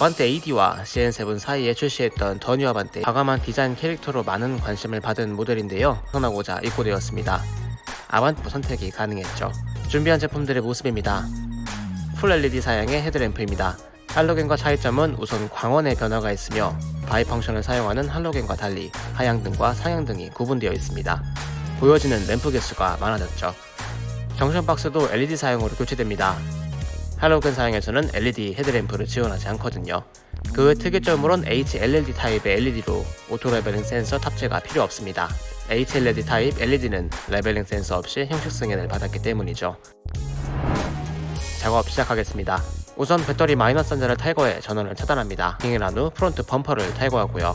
아반떼 AD와 CN7 사이에 출시했던 더 뉴 아반떼 과감한 디자인 캐릭터로 많은 관심을 받은 모델인데요. 선하고자 입고되었습니다. 아반떼 선택이 가능했죠. 준비한 제품들의 모습입니다. 풀 LED 사양의 헤드램프입니다. 할로겐과 차이점은 우선 광원의 변화가 있으며 bi-function을 사용하는 할로겐과 달리 하향등과 상향등이 구분되어 있습니다. 보여지는 램프 개수가 많아졌죠. junction box도 LED 사용으로 교체됩니다 할로겐 사양에서는 LED 헤드램프를 지원하지 않거든요. 그 외 특이점으론 HLLD 타입의 LED로 auto leveling 센서 탑재가 필요 없습니다. HLLD 타입 LED는 leveling 센서 없이 형식 승인을 받았기 때문이죠. 작업 시작하겠습니다. 우선 배터리 마이너스 단자를 탈거해 전원을 차단합니다. 킹을 후 프론트 범퍼를 탈거하고요.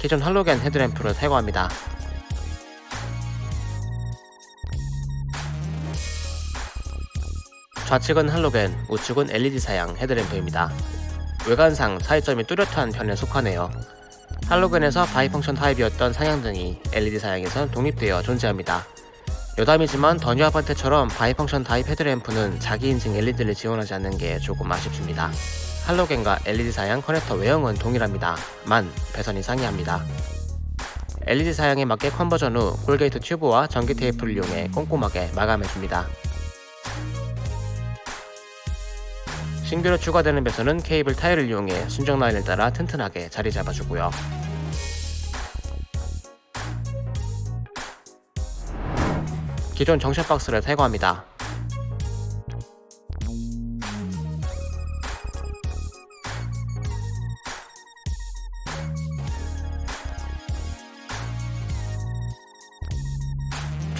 기존 할로겐 헤드램프를 탈거합니다. 좌측은 할로겐, 우측은 LED 사양 헤드램프입니다. 외관상 차이점이 뚜렷한 편에 속하네요. 할로겐에서 bi-function 타입이었던 상향등이 LED 사양에선 독립되어 존재합니다. 여담이지만 더뉴 아반떼처럼 bi-function 타입 헤드램프는 자기 인증 LED를 지원하지 않는 게 조금 아쉽습니다. 할로겐과 LED 사양 커넥터 외형은 동일합니다. 만 배선이 상이합니다. LED 사양에 맞게 conversion 후 corrugate 튜브와 전기 테이프를 이용해 꼼꼼하게 마감해줍니다. 신규로 추가되는 배선은 케이블 타이를 이용해 순정 라인을 따라 튼튼하게 자리 잡아주고요. 기존 junction 박스를 탈거합니다.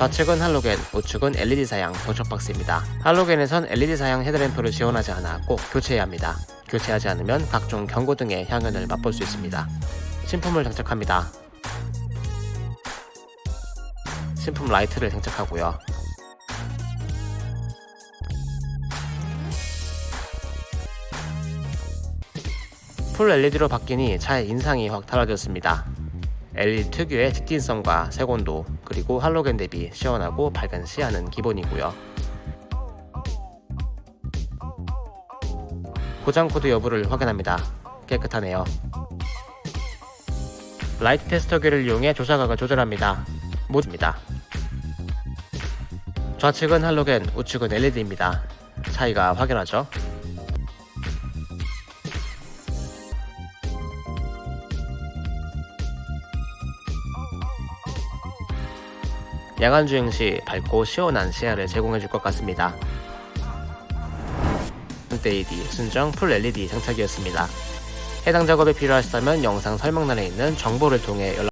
좌측은 할로겐, 우측은 LED 사양 junction 박스입니다. 할로겐에선 LED 사양 헤드램프를 지원하지 않아 꼭 교체해야 합니다. 교체하지 않으면 각종 경고 등의 향연을 맛볼 수 있습니다. 신품을 장착합니다. 신품 라이트를 장착하고요. full LED로 바뀌니 차의 인상이 확 달라졌습니다. LED 특유의 직진성과 색온도 그리고 할로겐 대비 시원하고 밝은 시야는 기본이고요. 고장 코드 여부를 확인합니다. 깨끗하네요. 라이트 테스터기를 이용해 조사각을 조절합니다. 모드입니다. 좌측은 할로겐, 우측은 LED입니다. 차이가 확연하죠? 야간 주행 시 밝고 시원한 시야를 제공해 줄 것 같습니다. LED 순정 풀 LED 장착이었습니다. 해당 작업이 필요하시다면 영상 설명란에 있는 정보를 통해 연락